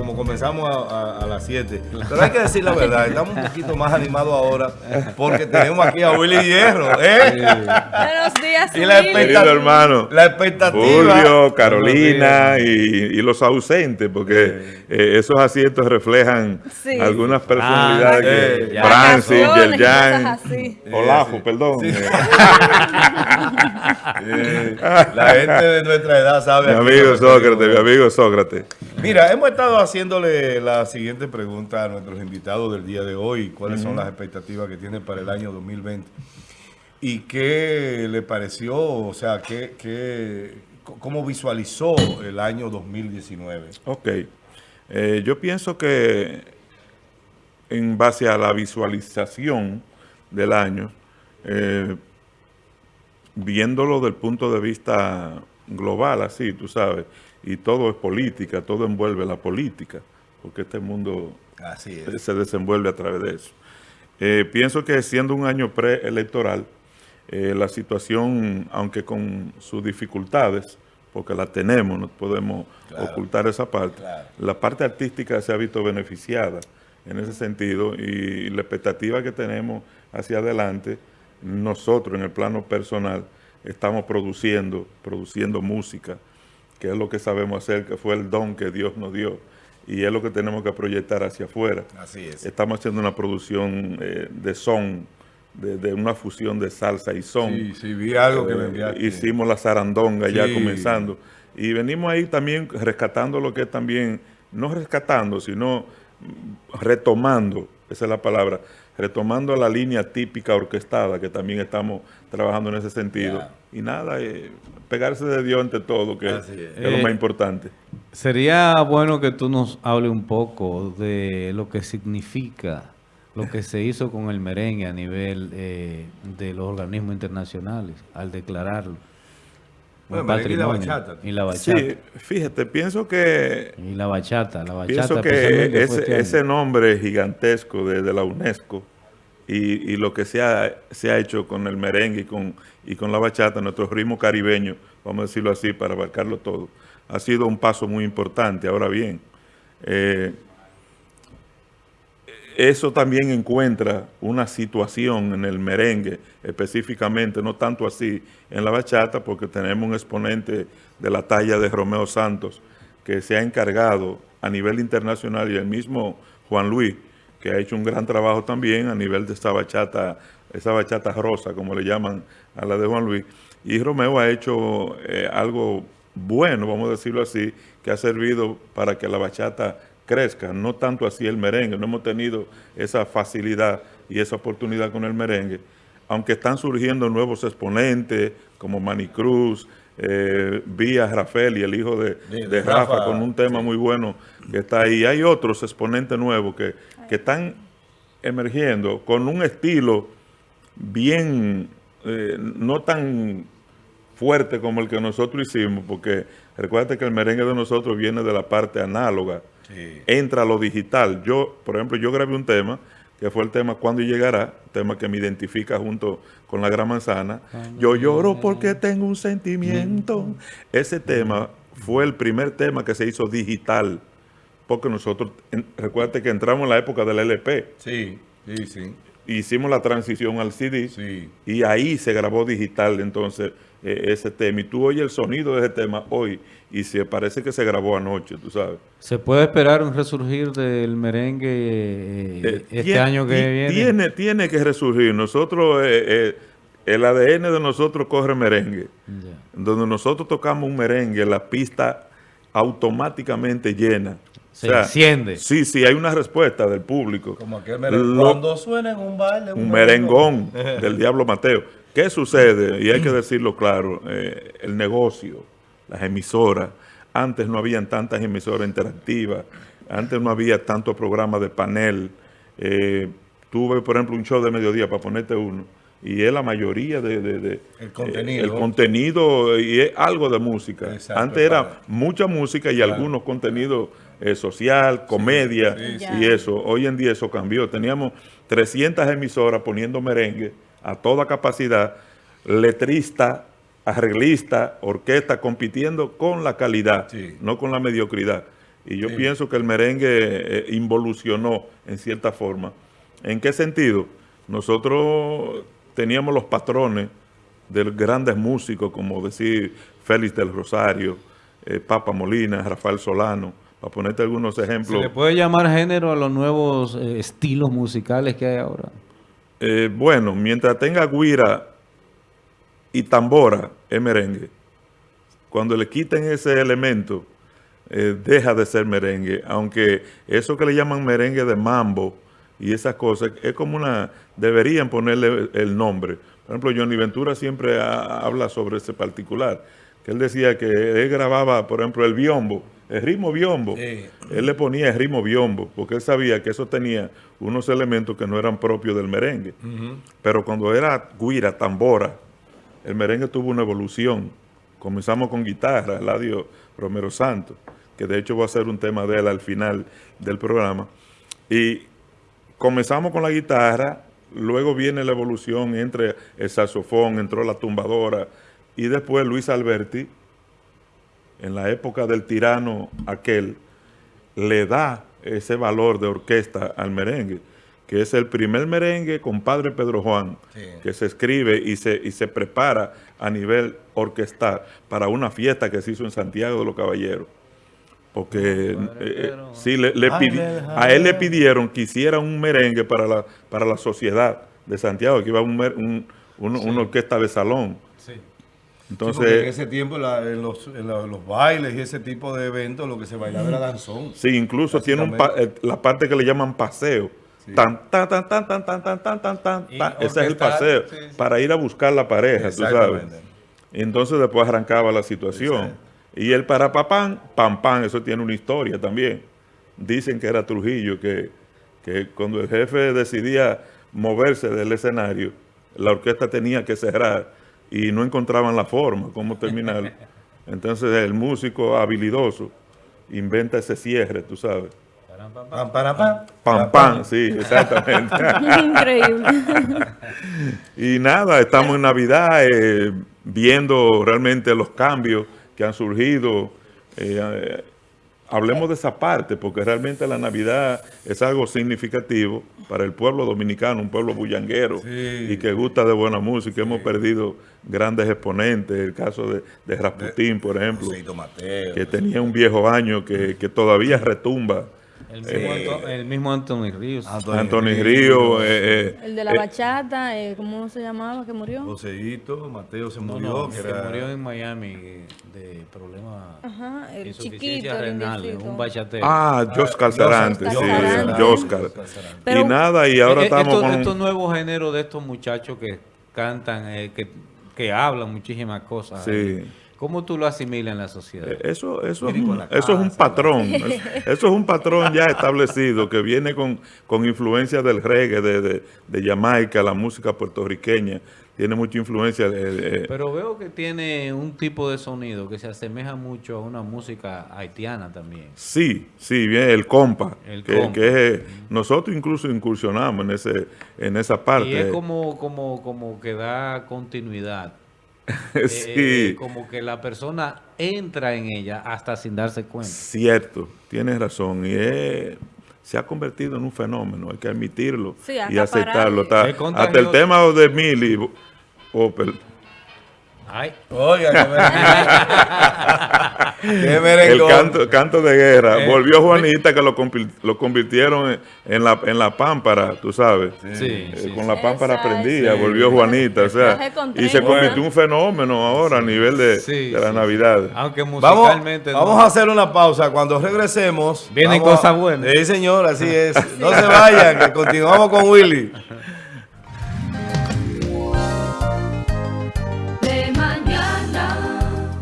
como comenzamos a, las 7. Pero hay que decir la verdad, estamos un poquito más animados ahora porque tenemos aquí a Willy Hierro. ¿eh? Buenos días, y la expectativa, hermano. La expectativa. Julio, Carolina y, los ausentes, porque eh, esos asientos reflejan algunas personalidades. Ah, Francis, Yerjan, Olafo, perdón. la gente de nuestra edad sabe. Mi amigo Sócrates, mi amigo Sócrates. Mira, hemos estado haciéndole la siguiente pregunta a nuestros invitados del día de hoy. ¿Cuáles son las expectativas que tienen para el año 2020? ¿Y qué le pareció? O sea, ¿qué, qué, ¿cómo visualizó el año 2019? Ok. Eh, yo pienso que en base a la visualización del año, eh, viéndolo del punto de vista global, así, tú sabes, y todo es política, todo envuelve la política, porque este mundo se desenvuelve a través de eso. Eh, pienso que siendo un año preelectoral, eh, la situación, aunque con sus dificultades, porque la tenemos, no podemos ocultar esa parte, la parte artística se ha visto beneficiada en ese sentido y la expectativa que tenemos hacia adelante nosotros en el plano personal estamos produciendo, produciendo música, que es lo que sabemos hacer, que fue el don que Dios nos dio, y es lo que tenemos que proyectar hacia afuera. Así es. Estamos haciendo una producción eh, de son, de, una fusión de salsa y son. Sí, sí, vi algo que me eh, enviaste. Hicimos la zarandonga ya comenzando. Y venimos ahí también rescatando lo que es también, no rescatando, sino retomando, esa es la palabra, retomando la línea típica orquestada, que también estamos trabajando en ese sentido. Y nada, eh, pegarse de Dios ante todo, que, es. lo más eh, importante. Sería bueno que tú nos hables un poco de lo que significa lo que se hizo con el merengue a nivel eh, de los organismos internacionales al declararlo. Bueno, patrimonio. Y la bachata. Y la bachata. Sí, fíjate, pienso que... Y la bachata, la bachata. Pienso que ese, ese, nombre gigantesco de, de la UNESCO y, lo que se ha, se ha hecho con el merengue y con, y con la bachata, nuestro ritmo caribeño, vamos a decirlo así, para abarcarlo todo, ha sido un paso muy importante. Ahora bien, eh, eso también encuentra una situación en el merengue, específicamente, no tanto así en la bachata, porque tenemos un exponente de la talla de Romeo Santos, que se ha encargado a nivel internacional y el mismo Juan Luis, que ha hecho un gran trabajo también a nivel de esta bachata, esa bachata rosa, como le llaman a la de Juan Luis. Y Romeo ha hecho eh, algo bueno, vamos a decirlo así, que ha servido para que la bachata crezca, no tanto así el merengue, no hemos tenido esa facilidad y esa oportunidad con el merengue, aunque están surgiendo nuevos exponentes como Manny Cruz, eh, Vía Rafael y el hijo de, Rafa, con un tema muy bueno que está ahí. Hay otros exponentes nuevos que que están emergiendo con un estilo bien, eh, no tan fuerte como el que nosotros hicimos, porque recuerda que el merengue de nosotros viene de la parte análoga, entra a lo digital. Yo, por ejemplo, yo grabé un tema, que fue el tema Cuando llegará, tema que me identifica junto con La Gran Manzana. Yo lloro porque tengo un sentimiento. Ese tema fue el primer tema que se hizo digital porque nosotros, recuerda que entramos en la época del LP. Sí, sí, sí. Hicimos la transición al CD sí. y ahí se grabó digital entonces eh, ese tema. Y tú oyes el sonido de ese tema hoy y se parece que se grabó anoche, tú sabes. ¿Se puede esperar un resurgir del merengue eh, eh, este año que viene? Tiene, tiene que resurgir. Nosotros, el ADN de nosotros corre merengue. Donde nosotros tocamos un merengue, la pista automáticamente llena. Se enciende. Sí, sí, hay una respuesta del público. Como aquel merengón. Cuando suena en un baile. Un, merengón, del Diablo Mateo. ¿Qué sucede? Y hay que decirlo claro, eh, el negocio, las emisoras, antes no habían tantas emisoras interactivas, antes no había tantos programas de panel. Eh, tuve, por ejemplo, un show de mediodía, para ponerte uno, y es la mayoría de... el contenido. el contenido y es algo de música. Antes era mucha música y algunos contenidos eh, social, comedia y eso. Hoy en día eso cambió. Teníamos 300 emisoras poniendo merengue a toda capacidad, letrista, arreglista, orquesta, compitiendo con la calidad, no con la mediocridad. Y yo pienso que el merengue eh, involucionó en cierta forma. ¿En qué sentido? Nosotros teníamos los patrones de grandes músicos, como decir Félix del Rosario, eh, Papa Molina, Rafael Solano, para ponerte algunos ejemplos. ¿Se le puede llamar género a los nuevos eh, estilos musicales que hay ahora? Eh, bueno, mientras tenga guira y tambora, es merengue. Cuando le quiten ese elemento, deja de ser merengue. Aunque eso que le llaman merengue de mambo y esas cosas, es como una... Deberían ponerle el nombre. Por ejemplo, Johnny Ventura siempre habla sobre ese particular que él decía que él grababa, por ejemplo, el biombo, el ritmo biombo. Él le ponía el ritmo biombo, porque él sabía que eso tenía unos elementos que no eran propios del merengue. Pero cuando era guira, tambora, el merengue tuvo una evolución. Comenzamos con guitarra, Eladio Romero Santos, que de hecho va a ser un tema de él al final del programa. Y comenzamos con la guitarra, luego viene la evolución entre el saxofón, entró la tumbadora, y después Luis Alberti, en la época del tirano aquel, le da ese valor de orquesta al merengue, que es el primer merengue con Padre Pedro Juan, que se escribe y se, y se prepara a nivel orquestal para una fiesta que se hizo en Santiago de los Caballeros. Porque eh, sí, le, a él le pidieron que hiciera un merengue para la, para la sociedad de Santiago, que iba un, una orquesta de salón. Entonces, en ese tiempo en, los, bailes y ese tipo de eventos lo que se bailaba era danzón. Sí, incluso tiene un eh, la parte que le llaman paseo. Tan, tan, tan, tan, tan, tan, tan, tan, tan, tan, Ese es el paseo. para ir a buscar la pareja, tú sabes. Y entonces después arrancaba la situación. Y el para papán, pam, pam, eso tiene una historia también. Dicen que era Trujillo, que, que cuando el jefe decidía moverse del escenario, la orquesta tenía que cerrar y no encontraban la forma, cómo terminar. Entonces el músico habilidoso inventa ese cierre, tú sabes. Pam, pam, pam. Pam, pam, sí, exactamente. Increíble. y nada, estamos en Navidad eh, viendo realmente los cambios que han surgido. Eh, hablemos de esa parte, porque realmente la Navidad es algo significativo para el pueblo dominicano, un pueblo bullanguero y que gusta de buena música. Hemos perdido grandes exponentes, el caso de, de Rasputín, por ejemplo, que tenía un viejo año que, que todavía retumba el mismo, eh, el mismo Anthony Ríos. Anthony, Ríos. Eh, eh, el de la bachata, ¿cómo se llamaba que murió? Joseito, Mateo se murió. se murió en Miami de problemas. Ajá, el chiquito, renal, un bachatero. Ah, Joscar Sarante, sí, Joscar. Y nada, y ahora estamos estos, con... Estos nuevos géneros de estos muchachos que cantan, que, que hablan muchísimas cosas. Sí. ¿Cómo tú lo asimilas en la sociedad? Eh, eso, eso, es, un, eso es un patrón, eso, es un patrón ya establecido que viene con, con influencia del reggae, de, de, de, Jamaica, la música puertorriqueña, tiene mucha influencia. De, Pero veo que tiene un tipo de sonido que se asemeja mucho a una música haitiana también. Sí, sí, bien, el compa, que, nosotros incluso incursionamos en ese en esa parte. Y es como, como, como que da continuidad Eh, sí. Eh, como que la persona entra en ella hasta sin darse cuenta. Cierto, tienes razón. Y se ha convertido en un fenómeno, hay que admitirlo y aceptarlo. hasta el tema de Mili Opel Ay. Oiga, El canto, canto de guerra. Eh, Volvió Juanita que lo, lo convirtieron en, la, en la pámpara, tú sabes. Sí, eh, Con la pámpara prendida, volvió Juanita. O sea, y se convirtió en un fenómeno ahora a nivel de, de la Navidad. Aunque musicalmente Vamos, vamos a hacer una pausa. Cuando regresemos... Vienen cosas buenas. Sí, señor, así es. No se vayan, que continuamos con Willy.